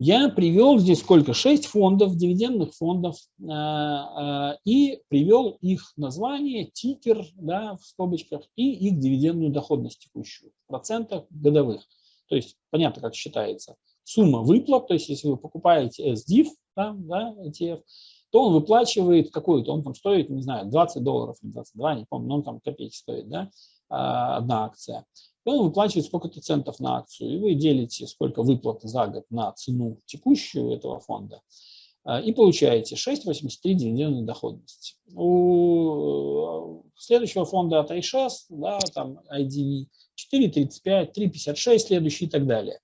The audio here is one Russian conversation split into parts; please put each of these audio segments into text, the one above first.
Я привел здесь сколько? Шесть фондов, дивидендных фондов, э, э, и привел их название, тикер да, в скобочках и их дивидендную доходность текущую в процентах годовых. То есть понятно, как считается. Сумма выплат, то есть если вы покупаете SDIF, да, да, ETF, то он выплачивает какую-то, он там стоит, не знаю, 20 долларов или 22, не помню, но он там копейки стоит, да, а, одна акция. И он выплачивает сколько-то центов на акцию, и вы делите, сколько выплат за год на цену текущую этого фонда, а, и получаете 6,83 дивидендной доходности. У следующего фонда от iShares, да, там IDV, 4,35, 3,56 следующий и так далее.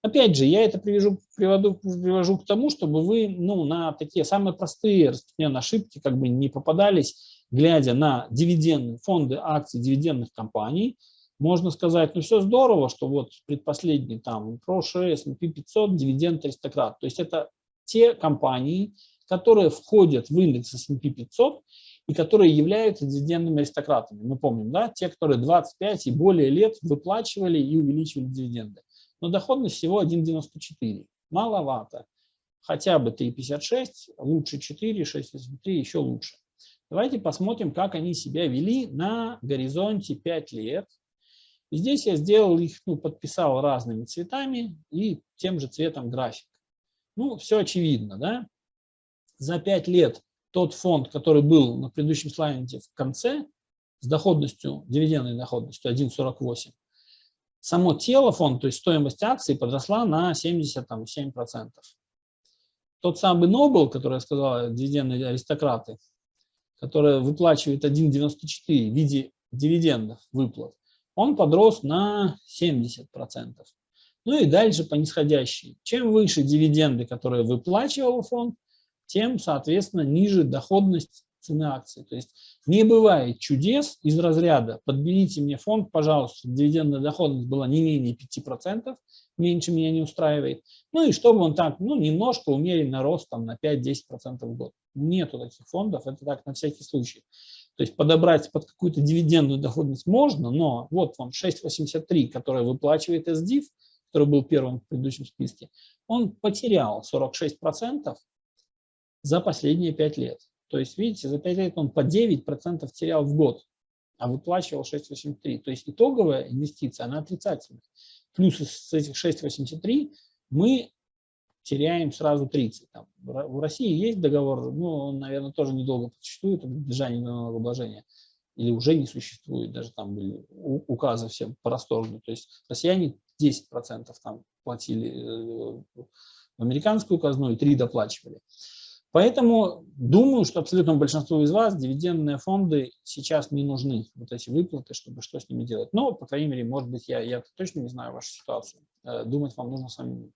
Опять же, я это привяжу, приводу, привожу к тому, чтобы вы ну, на такие самые простые распространенные ошибки как бы не попадались, глядя на дивидендные фонды акций дивидендных компаний. Можно сказать, ну все здорово, что вот предпоследний там ProShare, S&P 500, дивиденд аристократ. То есть это те компании, которые входят в индекс S&P 500 и которые являются дивидендными аристократами. Мы помним, да, те, которые 25 и более лет выплачивали и увеличивали дивиденды но доходность всего 1,94. Маловато. Хотя бы 3,56, лучше 4, 6,83, еще лучше. Давайте посмотрим, как они себя вели на горизонте 5 лет. И здесь я сделал их, ну, подписал разными цветами и тем же цветом график. Ну, все очевидно, да? За 5 лет тот фонд, который был на предыдущем слайде в конце, с доходностью, дивидендной доходностью 1,48, само тело фонда, то есть стоимость акций подросла на 77%. Тот самый Нобл, который я сказал, дивидендные аристократы, которые выплачивают 1,94 в виде дивидендов выплат, он подрос на 70%. Ну и дальше по нисходящей. Чем выше дивиденды, которые выплачивал фонд, тем, соответственно, ниже доходность цены акций. То есть не бывает чудес из разряда «подберите мне фонд, пожалуйста, дивидендная доходность была не менее 5%, меньше меня не устраивает». Ну и чтобы он так, ну, немножко умеренно рост там, на 5-10% в год. Нету таких фондов, это так на всякий случай. То есть подобрать под какую-то дивидендную доходность можно, но вот вам 6,83, который выплачивает SDIF, который был первым в предыдущем списке, он потерял 46% за последние 5 лет. То есть, видите, за 5 лет он по 9% терял в год, а выплачивал 6,83. То есть итоговая инвестиция, она отрицательная. Плюс с этих 6,83 мы теряем сразу 30. Там, в России есть договор, ну, он, наверное, тоже недолго существует, избежание налогообложения, или уже не существует, даже там были указы все просторные. То есть россияне 10% там платили э, в американскую казну и 3 доплачивали. Поэтому думаю, что абсолютно большинству из вас дивидендные фонды сейчас не нужны, вот эти выплаты, чтобы что с ними делать. Но, по крайней мере, может быть, я, я точно не знаю вашу ситуацию. Э, думать вам нужно самим.